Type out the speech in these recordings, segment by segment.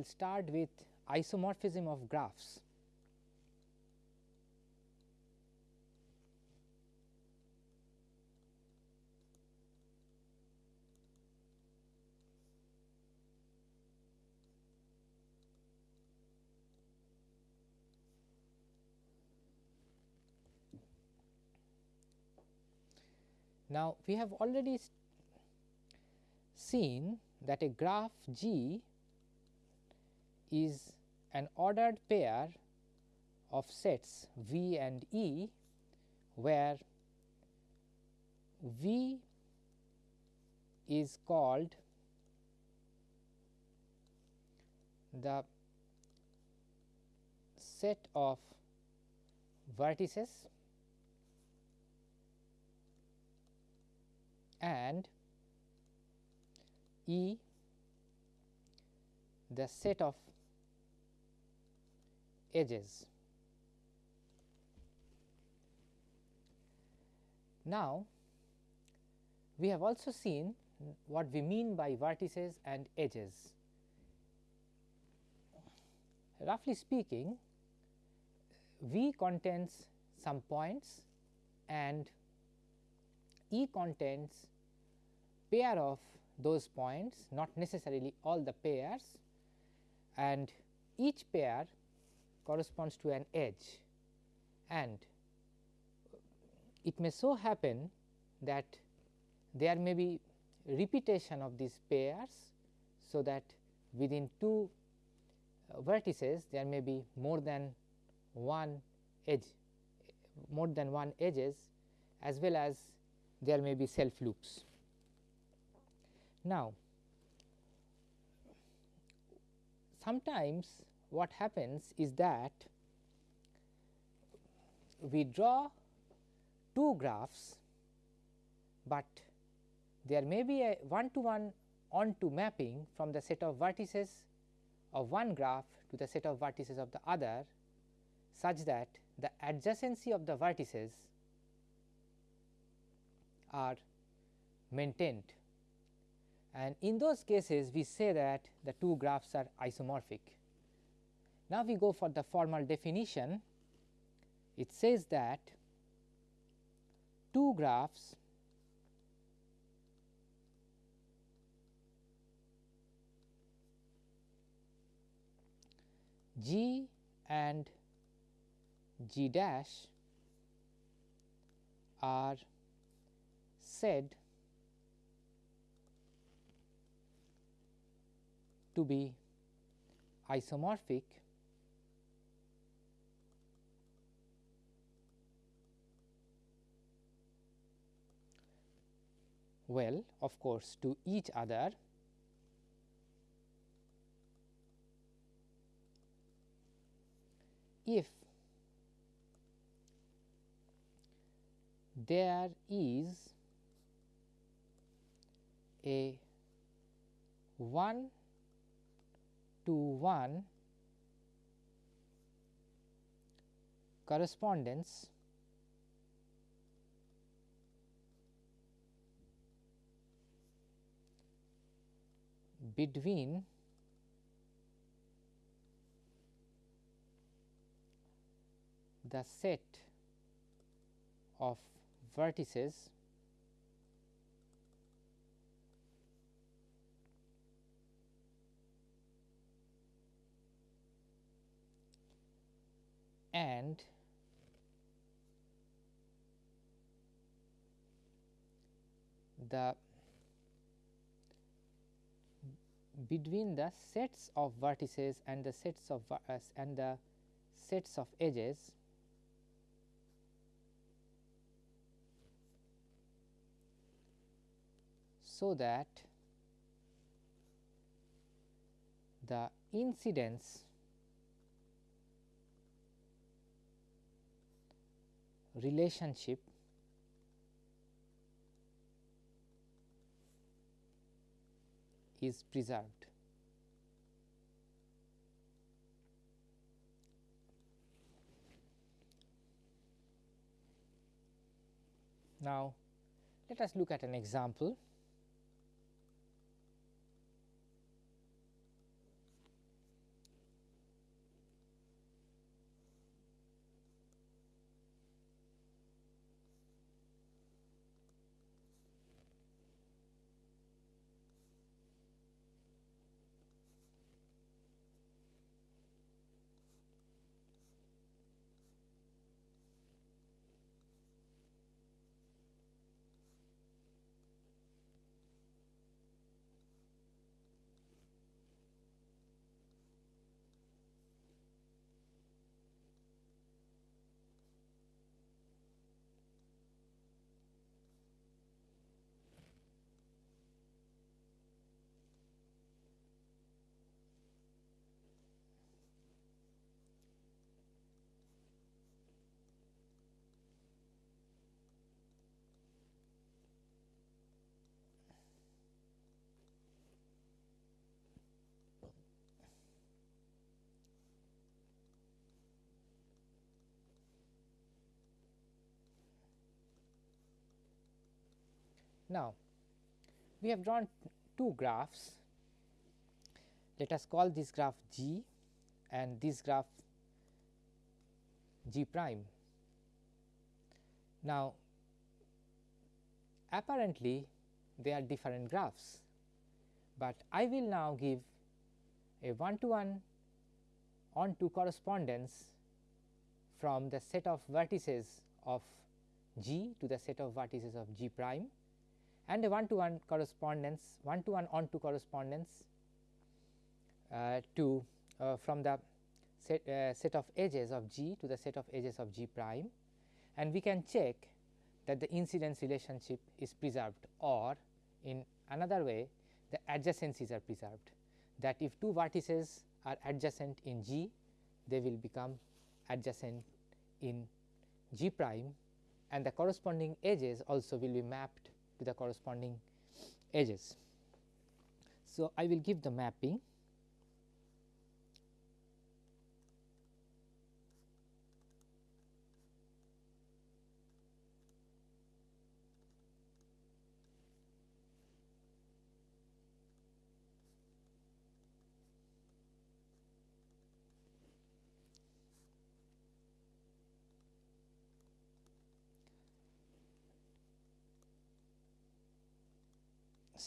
will start with isomorphism of graphs. Now, we have already seen that a graph G is an ordered pair of sets V and E, where V is called the set of vertices and E the set of edges. Now, we have also seen what we mean by vertices and edges. Roughly speaking, V contains some points and E contains pair of those points not necessarily all the pairs and each pair corresponds to an edge and it may so happen that there may be repetition of these pairs. So, that within two uh, vertices there may be more than one edge more than one edges as well as there may be self loops. Now, sometimes what happens is that we draw two graphs, but there may be a one to one onto mapping from the set of vertices of one graph to the set of vertices of the other such that the adjacency of the vertices are maintained and in those cases we say that the two graphs are isomorphic. Now, we go for the formal definition. It says that two graphs G and G dash are said to be isomorphic well of course to each other. If there is a 1 to 1 correspondence between the set of vertices and the between the sets of vertices and the sets of uh, and the sets of edges so that the incidence relationship is preserved. Now, let us look at an example. Now, we have drawn two graphs. Let us call this graph G and this graph G prime. Now, apparently they are different graphs, but I will now give a one to one on to correspondence from the set of vertices of G to the set of vertices of G prime and a one to one correspondence one to one on to correspondence uh, to uh, from the set, uh, set of edges of G to the set of edges of G prime. And we can check that the incidence relationship is preserved or in another way the adjacencies are preserved. That if two vertices are adjacent in G they will become adjacent in G prime and the corresponding edges also will be mapped to the corresponding edges. So, I will give the mapping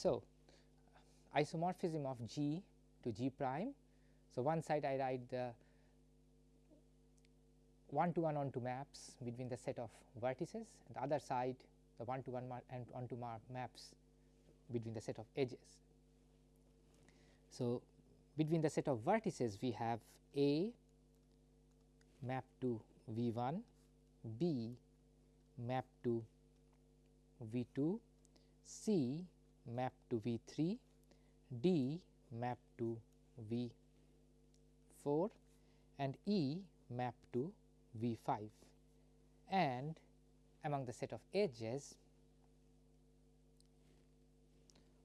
So, isomorphism of G to G prime. So, one side I write the one to one onto maps between the set of vertices the other side the one to one and onto maps between the set of edges. So, between the set of vertices we have A map to V 1, B map to V 2, C map to V 3, D map to V 4 and E map to V 5 and among the set of edges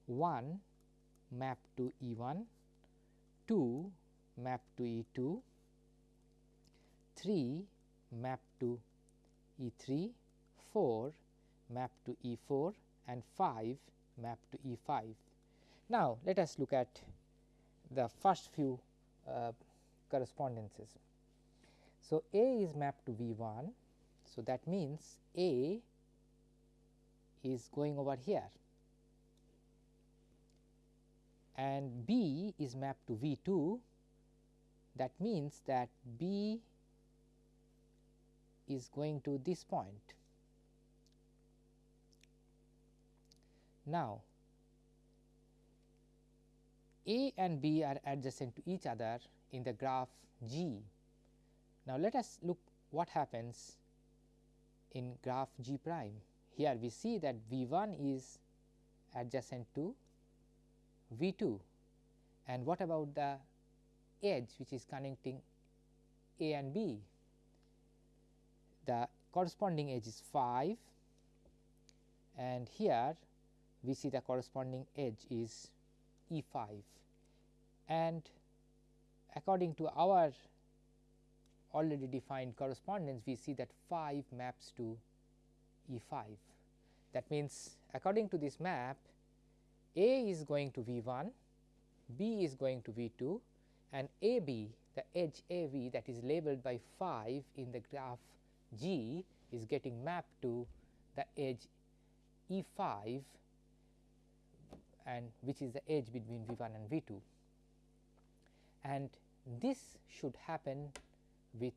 1 map to E 1, 2 map to E 2, 3 map to E 3, 4 map to E 4 and 5 map to E 5. Now, let us look at the first few uh, correspondences. So, A is mapped to V 1. So, that means A is going over here and B is mapped to V 2 that means that B is going to this point Now, A and B are adjacent to each other in the graph G. Now, let us look what happens in graph G prime. Here we see that V 1 is adjacent to V 2 and what about the edge which is connecting A and B? The corresponding edge is 5 and here we see the corresponding edge is E 5 and according to our already defined correspondence we see that 5 maps to E 5. That means, according to this map A is going to V 1, B is going to V 2 and A B the edge A B that is labeled by 5 in the graph G is getting mapped to the edge E 5 and which is the edge between V 1 and V 2 and this should happen with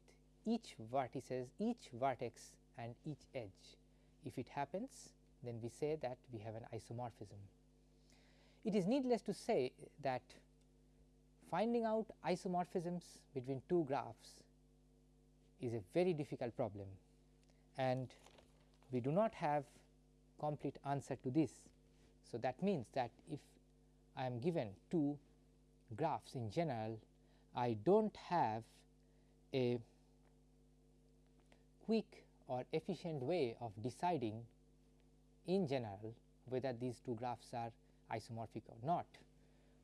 each vertices each vertex and each edge. If it happens then we say that we have an isomorphism. It is needless to say that finding out isomorphisms between two graphs is a very difficult problem and we do not have complete answer to this so, that means that if I am given two graphs in general, I do not have a quick or efficient way of deciding in general whether these two graphs are isomorphic or not,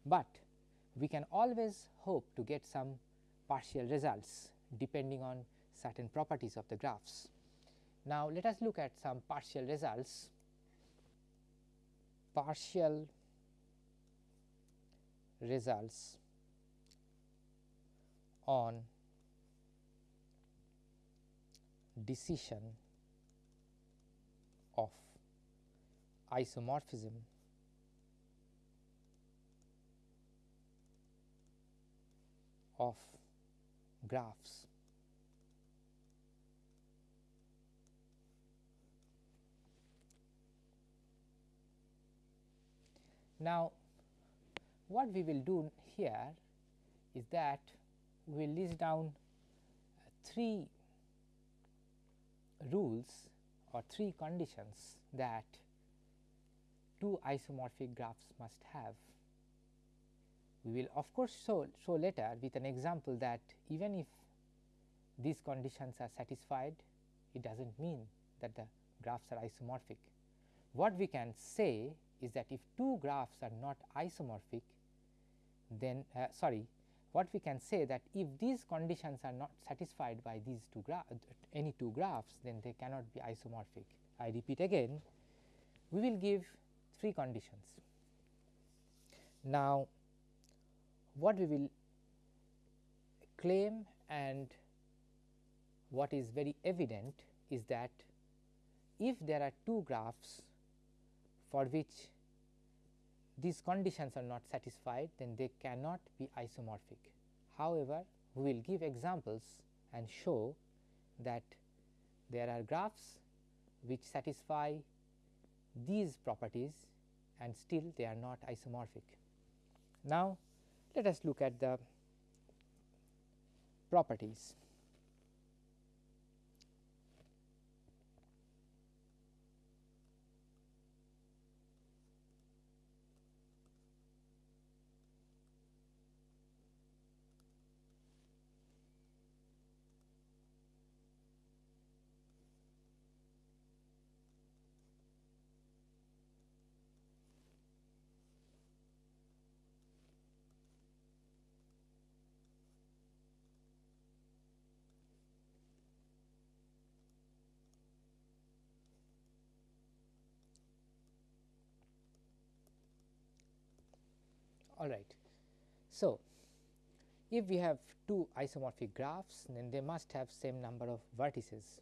but we can always hope to get some partial results depending on certain properties of the graphs. Now, let us look at some partial results partial results on decision of isomorphism of graphs. Now, what we will do here is that we will list down uh, three rules or three conditions that two isomorphic graphs must have. We will of course, show, show later with an example that even if these conditions are satisfied, it does not mean that the graphs are isomorphic. What we can say is that if two graphs are not isomorphic, then uh, sorry what we can say that if these conditions are not satisfied by these two graphs any two graphs then they cannot be isomorphic. I repeat again we will give three conditions. Now, what we will claim and what is very evident is that if there are two graphs for which these conditions are not satisfied then they cannot be isomorphic. However, we will give examples and show that there are graphs which satisfy these properties and still they are not isomorphic. Now, let us look at the properties. All right. So, if we have two isomorphic graphs then they must have same number of vertices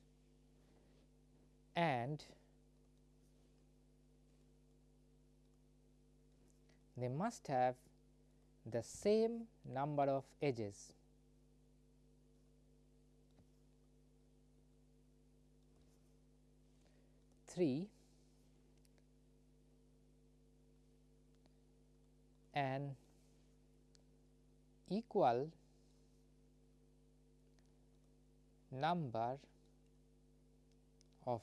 and they must have the same number of edges. Three an equal number of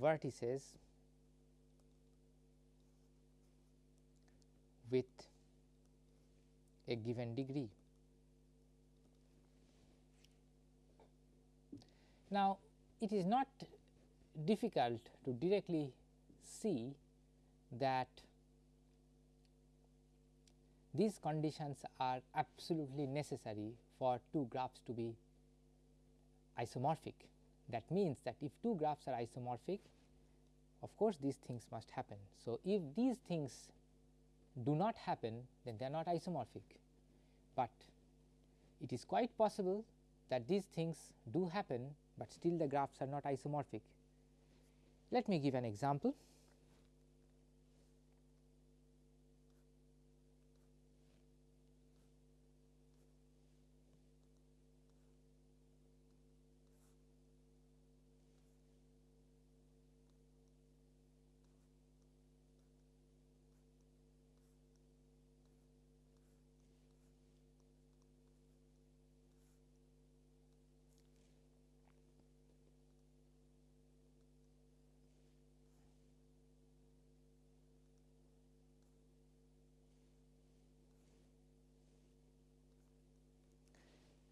vertices with a given degree. Now, it is not difficult to directly see that these conditions are absolutely necessary for two graphs to be isomorphic. That means that if two graphs are isomorphic, of course, these things must happen. So, if these things do not happen, then they are not isomorphic, but it is quite possible that these things do happen, but still the graphs are not isomorphic. Let me give an example.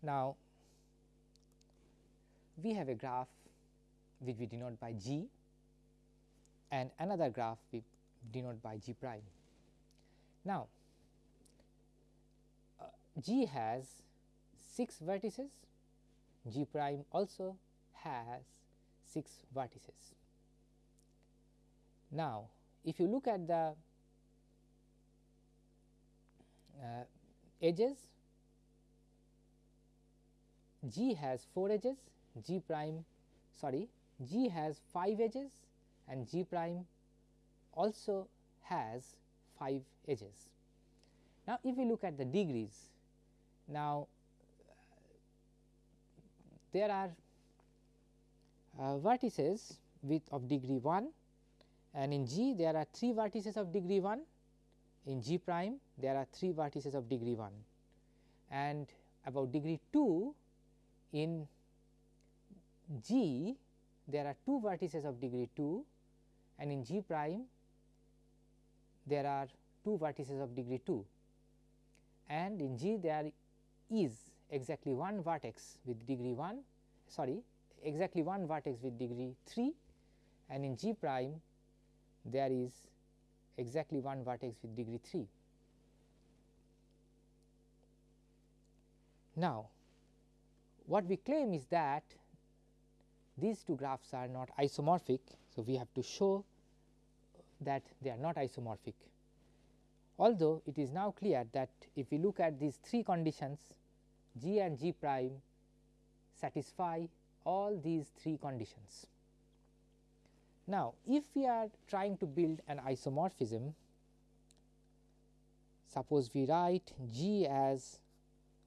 Now, we have a graph which we denote by g and another graph we denote by g prime. Now, uh, g has 6 vertices, g prime also has 6 vertices. Now, if you look at the uh, edges, G has 4 edges, G prime sorry G has 5 edges and G prime also has 5 edges. Now, if we look at the degrees, now there are uh, vertices with of degree 1 and in G there are 3 vertices of degree 1, in G prime there are 3 vertices of degree 1 and about degree 2 in G there are 2 vertices of degree 2 and in G prime there are 2 vertices of degree 2 and in G there is exactly one vertex with degree 1 sorry exactly one vertex with degree 3 and in G prime there is exactly one vertex with degree 3. Now, what we claim is that these two graphs are not isomorphic. So, we have to show that they are not isomorphic. Although it is now clear that if we look at these three conditions G and G prime satisfy all these three conditions. Now, if we are trying to build an isomorphism, suppose we write G as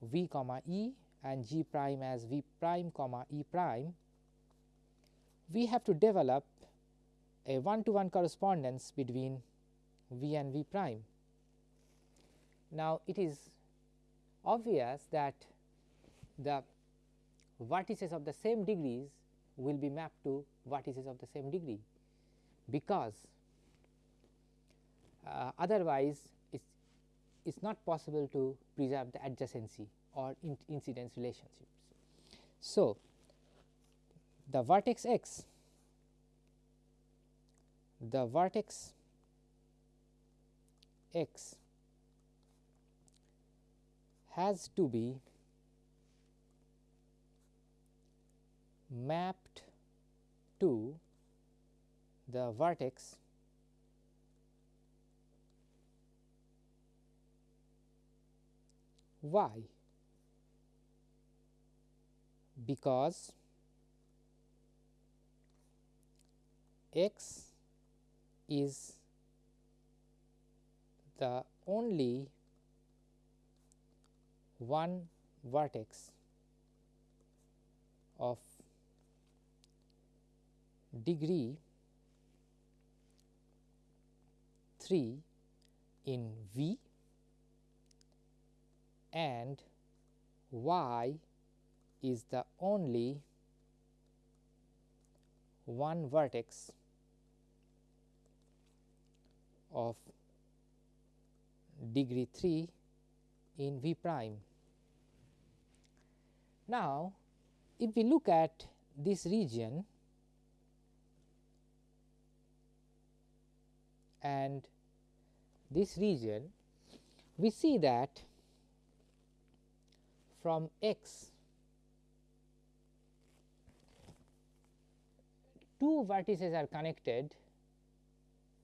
V comma E and G prime as V prime comma E prime, we have to develop a one to one correspondence between V and V prime. Now, it is obvious that the vertices of the same degrees will be mapped to vertices of the same degree, because uh, otherwise it is not possible to preserve the adjacency or in incidence relationships. So, the vertex x, the vertex x has to be mapped to the vertex y because x is the only one vertex of degree 3 in V and y is the only one vertex of degree 3 in V prime. Now, if we look at this region and this region, we see that from x two vertices are connected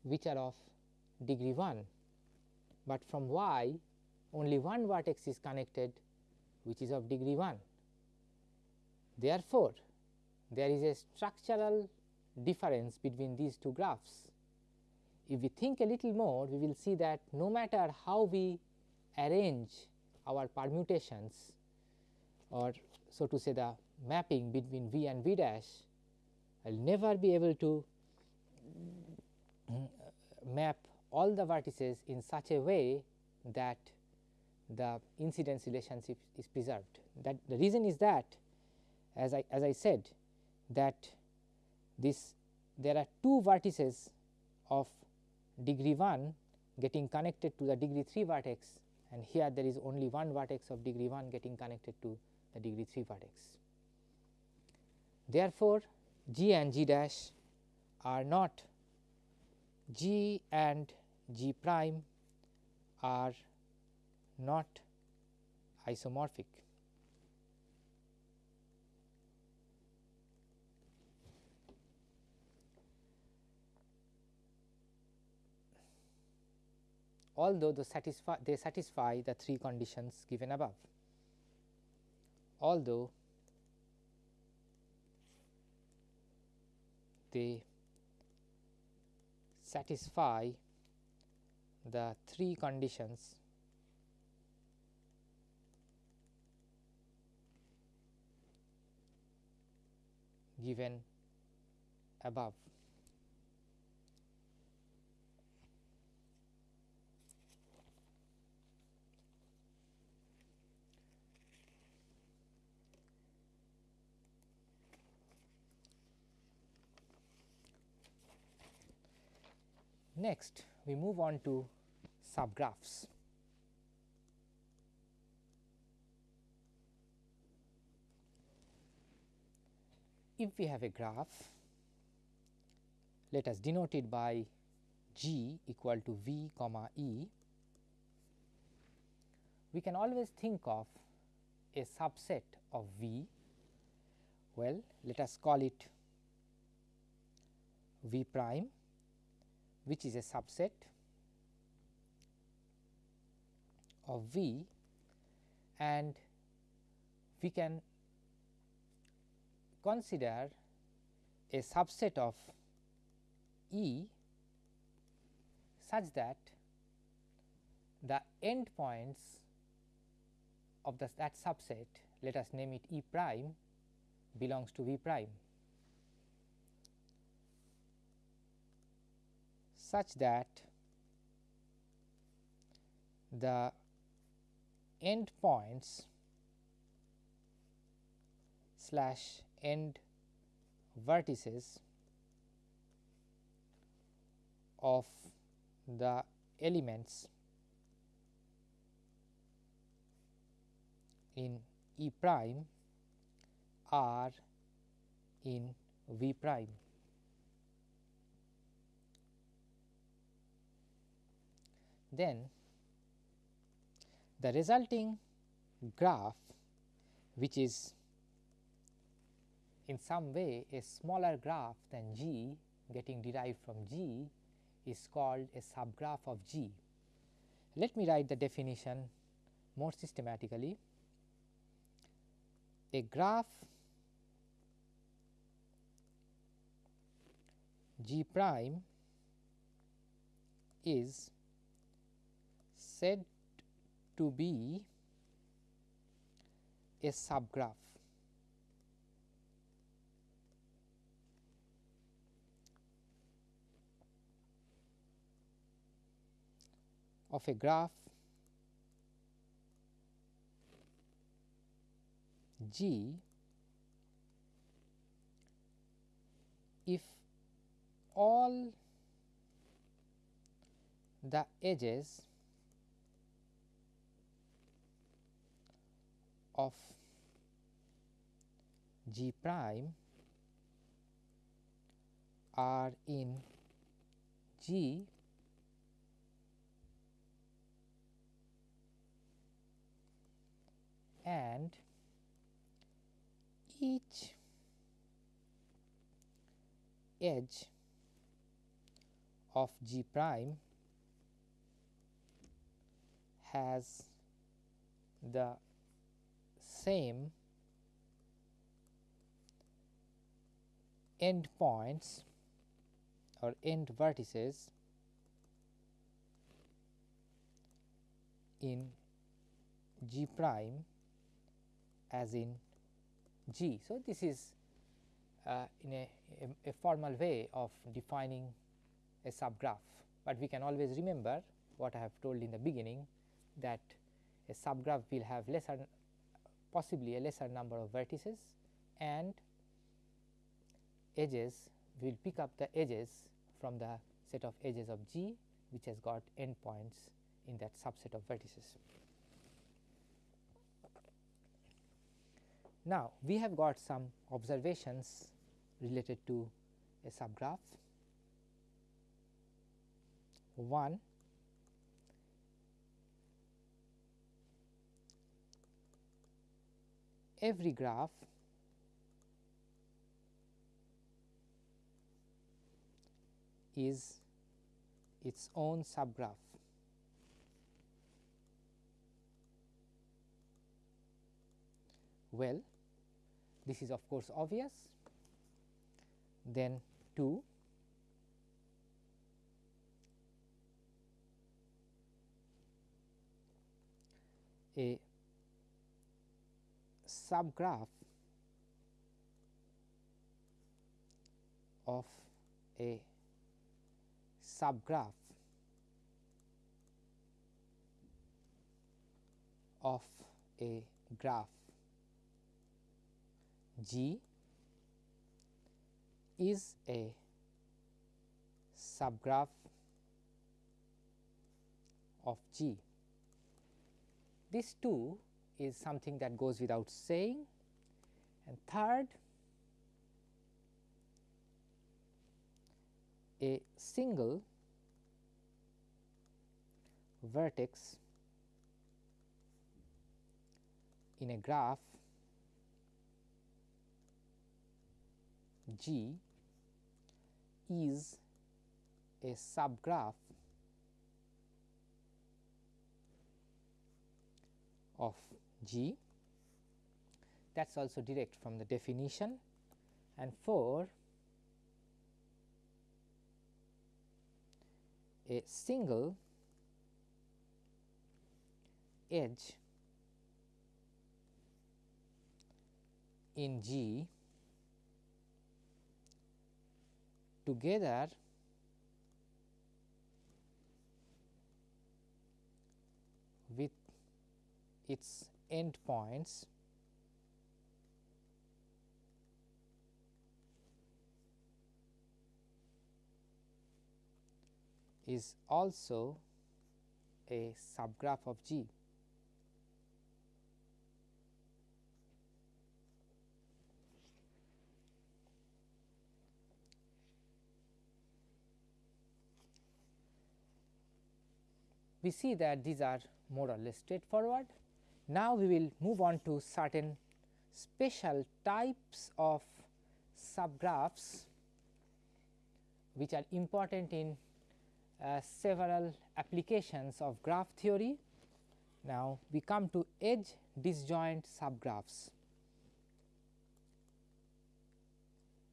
which are of degree 1, but from y only one vertex is connected which is of degree 1. Therefore, there is a structural difference between these two graphs. If we think a little more, we will see that no matter how we arrange our permutations or so to say the mapping between V and V dash, I will never be able to map all the vertices in such a way that the incidence relationship is preserved. That the reason is that as I as I said that this there are two vertices of degree 1 getting connected to the degree 3 vertex and here there is only one vertex of degree 1 getting connected to the degree 3 vertex. Therefore, G and G dash are not G and G prime are not isomorphic. although the satisfy they satisfy the three conditions given above. Although they satisfy the three conditions given above. Next, we move on to subgraphs. If we have a graph, let us denote it by G equal to V comma E, we can always think of a subset of V. Well, let us call it V prime which is a subset of V and we can consider a subset of E such that the endpoints of the, that subset let us name it E prime belongs to V prime. Such that the end points slash end vertices of the elements in E prime are in V prime. Then the resulting graph which is in some way a smaller graph than G getting derived from G is called a subgraph of G. Let me write the definition more systematically. A graph G prime is said to be a subgraph. of a graph G if all the edges of G prime are in G and each edge of G prime has the same end points or end vertices in G prime as in G. So, this is uh, in a, a, a, formal way of defining a subgraph, but we can always remember what I have told in the beginning that a subgraph will have lesser possibly a lesser number of vertices and edges we will pick up the edges from the set of edges of G which has got endpoints in that subset of vertices. Now, we have got some observations related to a subgraph. One every graph is its own subgraph. Well, this is of course obvious. Then 2 a subgraph of a subgraph of a graph G is a subgraph of G. This too is something that goes without saying. And third a single vertex in a graph G is a subgraph of G that is also direct from the definition. And 4 a single edge in G together with its endpoints is also a subgraph of G. We see that these are more or less straightforward. Now, we will move on to certain special types of subgraphs which are important in uh, several applications of graph theory. Now, we come to edge disjoint subgraphs.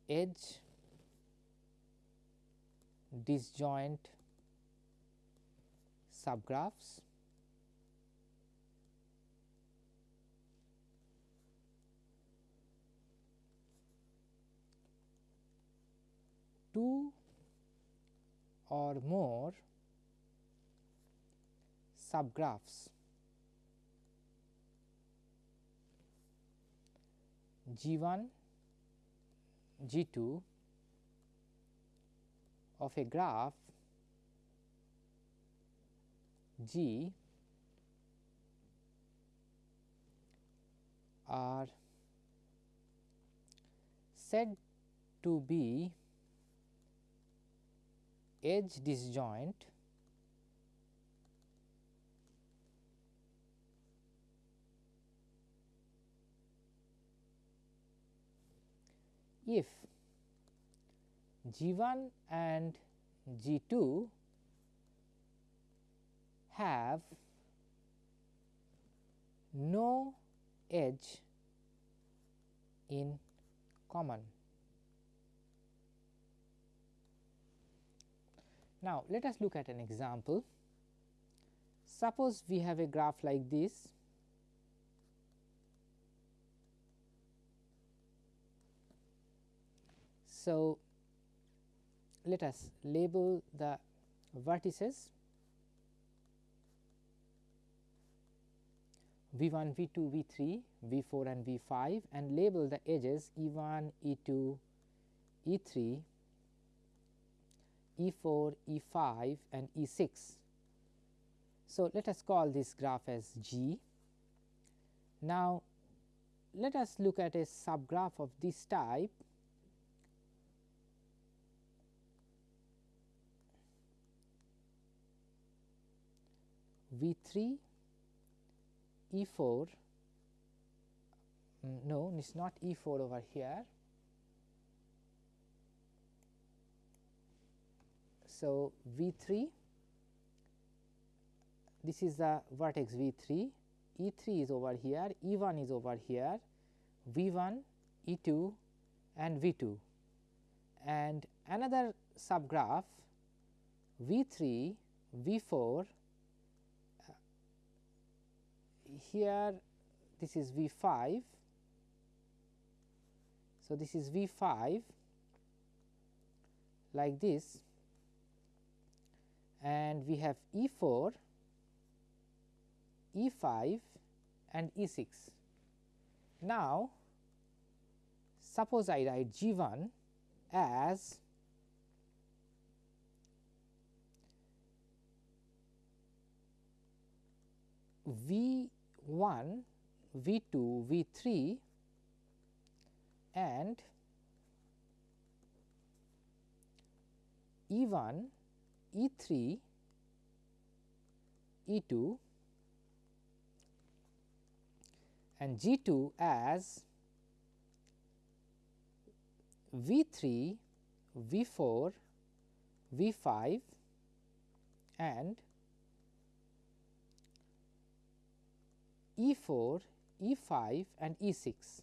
Edge disjoint subgraphs. Two or more subgraphs. G 1 G 2 of a graph G are said to be edge disjoint if G 1 and G 2 have no edge in common. Now, let us look at an example. Suppose we have a graph like this So, let us label the vertices V 1, V 2, V 3, V 4 and V 5 and label the edges E 1, E 2, E 3, E 4, E 5 and E 6. So, let us call this graph as G. Now, let us look at a subgraph of this type V 3 E 4 mm, no it is not E 4 over here. So, V 3 this is the vertex V 3 E 3 is over here E 1 is over here V 1, E 2 and V 2 and another subgraph V 3, V 4 uh, here this is V 5. So, this is V 5 like this and we have E 4, E 5 and E 6. Now, suppose I write G 1 as V 1, V 2, V 3 and E 1, E 3, E 2 and G 2 as V 3, V 4, V 5 and E 4, E 5 and E 6.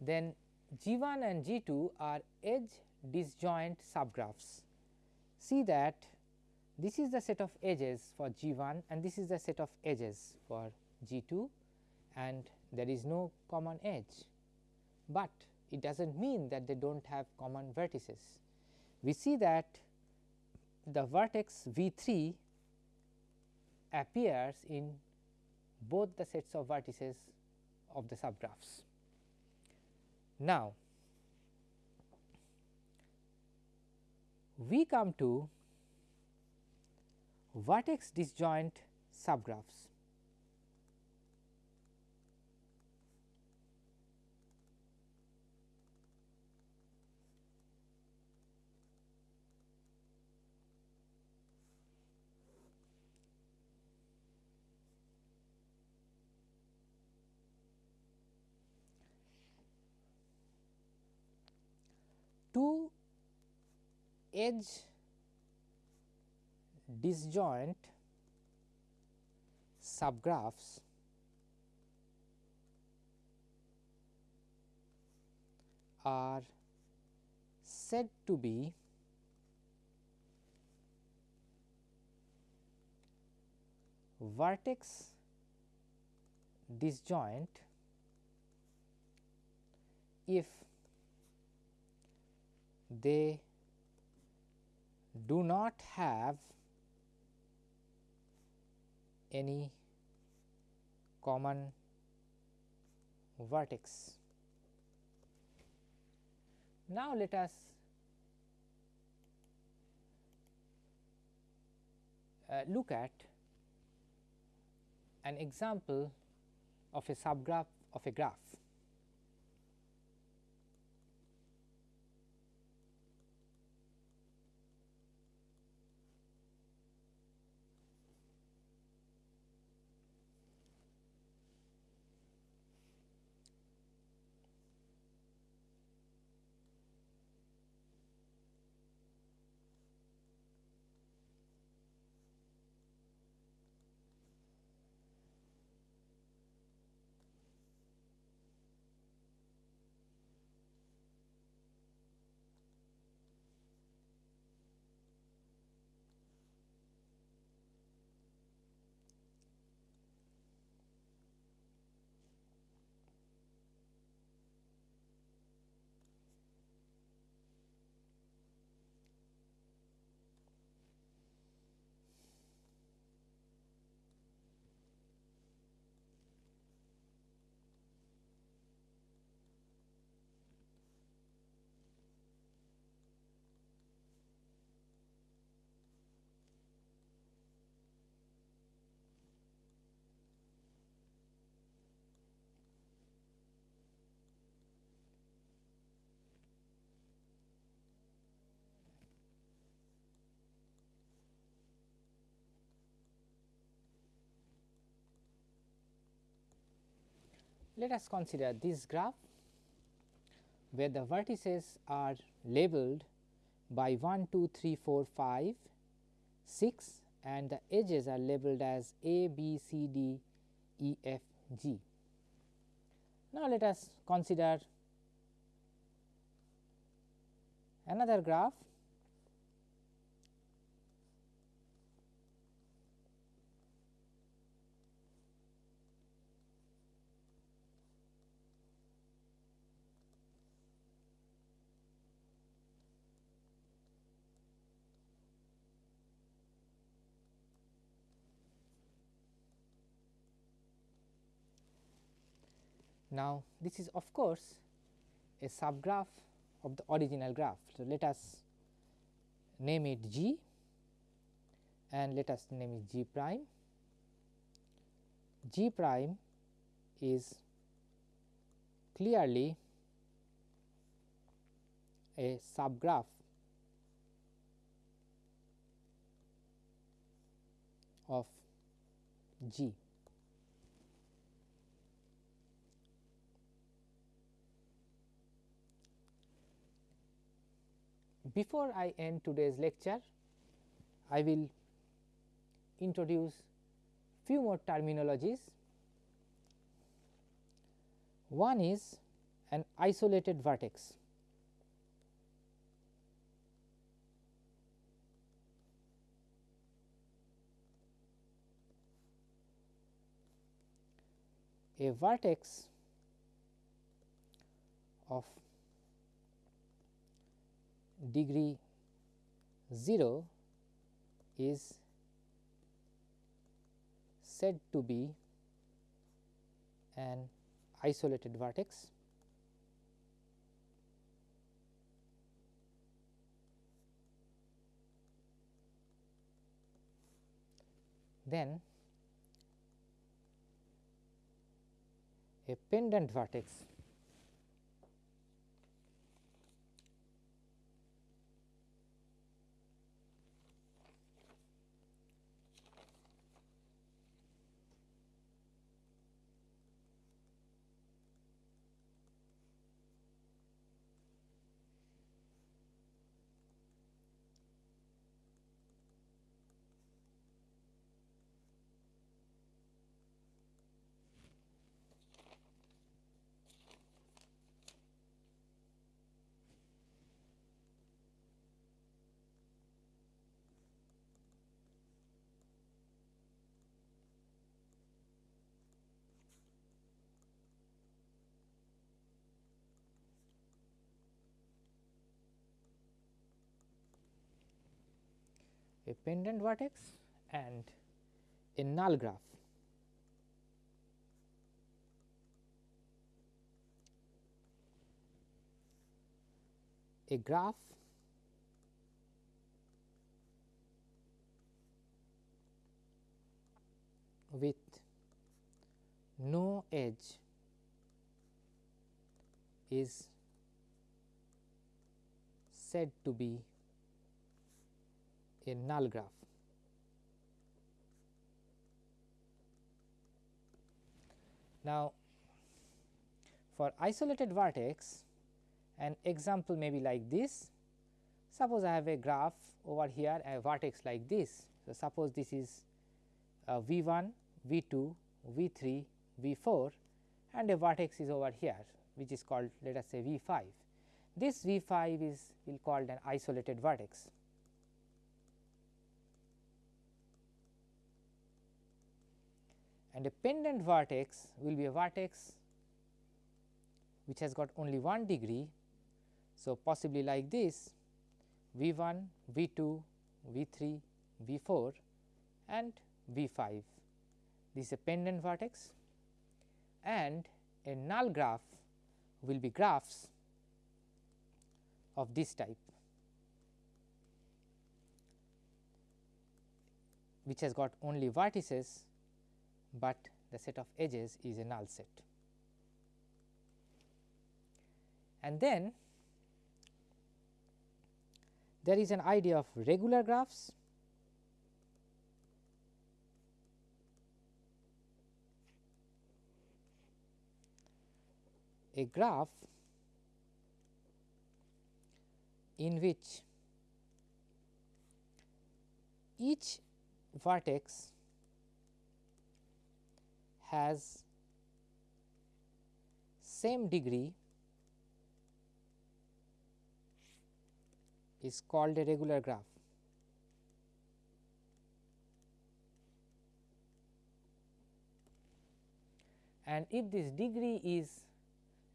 Then G 1 and G 2 are edge disjoint subgraphs. See that this is the set of edges for G 1 and this is the set of edges for G 2 and there is no common edge, but it does not mean that they do not have common vertices. We see that the vertex V 3 appears in both the sets of vertices of the subgraphs. Now, we come to vertex disjoint subgraphs. two edge disjoint subgraphs are said to be vertex disjoint if they do not have any common vertex. Now, let us uh, look at an example of a subgraph of a graph. Let us consider this graph where the vertices are labeled by 1, 2, 3, 4, 5, 6 and the edges are labeled as A, B, C, D, E, F, G. Now, let us consider another graph Now, this is of course, a subgraph of the original graph. So, let us name it G and let us name it G prime. G prime is clearly a subgraph of G. Before I end today's lecture, I will introduce few more terminologies. One is an isolated vertex. A vertex of degree 0 is said to be an isolated vertex. Then a pendant vertex a pendant vertex and a null graph. A graph with no edge is said to be a null graph. Now, for isolated vertex an example may be like this. Suppose I have a graph over here a vertex like this. So, suppose this is uh, V 1, V 2, V 3, V 4 and a vertex is over here which is called let us say V 5. This V 5 is will called an isolated vertex. Pendant vertex will be a vertex which has got only one degree. So, possibly like this V 1, V 2, V 3, V 4 and V 5. This is a pendant vertex and a null graph will be graphs of this type which has got only vertices but the set of edges is a null set. And then there is an idea of regular graphs a graph in which each vertex has same degree is called a regular graph. And if this degree is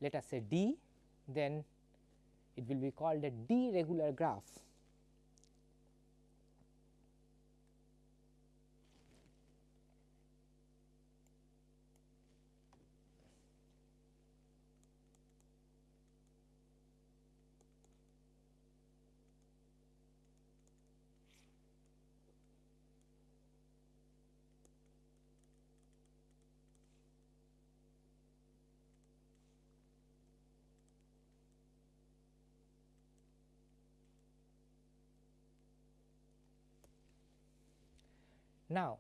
let us say d, then it will be called a d regular graph. Now,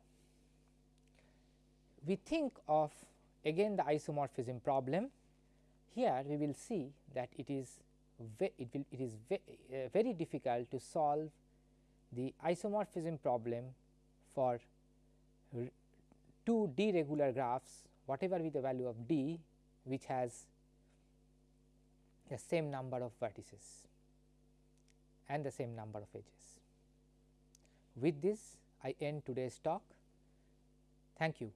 we think of again the isomorphism problem. Here we will see that it is it will it is ve uh, very difficult to solve the isomorphism problem for two d regular graphs whatever be the value of d which has the same number of vertices and the same number of edges. With this I end today's talk. Thank you.